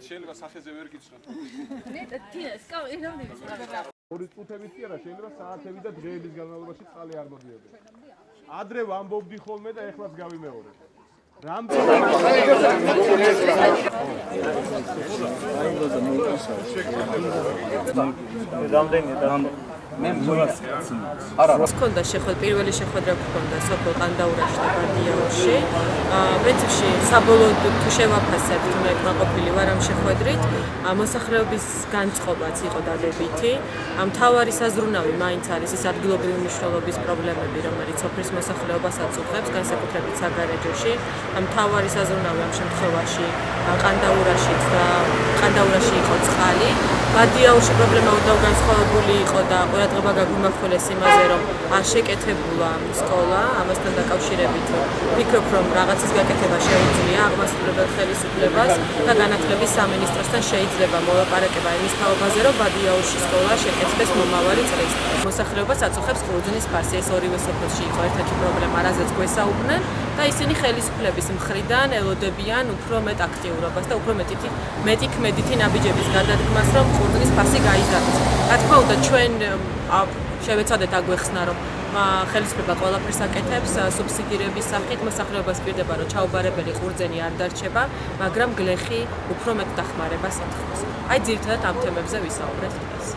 მეტ შეიძლება სახეზე ვერ გიცნო. ნეტა თინა სკავი რამდენი ორი წუთებით კი არა, შეიძლება საათები და დღეების განმავლობაში წყალი არ მოდიოდეს. ადრე ვამბობდი ხოლმე და ეხლაც გავიმეორებ. რამდენი და მე მგონია არა რა. გქონდა შეხვედრა პირველი შეხვედრა გქონდა სოფელ ყანდაურაში და ბანდიაურში ვენცში საბოლოოდ თუ შევაფასებ თუ მე ყოფილი ვარ ამ შეხვედრით მოსახლეობის განწყობაც იყო დადებითი. ამ თავარი საზრუნავი მაინც არის ის ადგილობრივი მნიშვნელობის პრობლემები რომელიც სოფლის მოსახლეობას აწუხებს განსაკუთრებით საგარეჯოში. ამ თავარი საზრუნავი ამ შემთხვევაში ყანდაურაში და ყანდაურაში იყო წყალი ბადიაურში პრობლემა უნდა განსხვავებული იყო და ყურადღება გაგვიმახვილეს იმაზე, რომ არ შეკეთებულა სკოლა, ამასთან დაკავშირებით ვფიქრობ, რომ რაღაცის გაკეთება შეუძლია აღმასრულებელ ხელისუფლებას და განათლების სამინისტროსთან შეიძლება მოლაპარაკება იმის თაობაზე, რომ ბადიაურში სკოლა შეკეთდეს მომავალი წლის. მოსახლეობას აწუხებს კურძნის ფასი, ეს ორივე სოფელში იყო ერთ-ერთი პრობლემა, რაზეც გვესაუბრნენ და ისინი ხელისუფლების მხრიდან ელოდებიან უფრო მეტ აქტიურობას და უფრო მეტი მეტი ქმედითი ნაბიჯების გადადგმას, რომ კურძნის ფასი გაიზარდოს. რა თქმა უნდა, ჩვენ შევეცადეთ აგვეხსნა რომ ხელისუფლება ყველაფერს აკეთებს სუბსიდირების სახით მოსახლეობას პირდება რომ ჩაუბარებელი ყურძენი არ დარჩება მაგრამ გლეხი უფრო მეტ დახმარებას ეთხოვს აი ძირთადად ამ თემებზე ვისაუბრეთ დღეს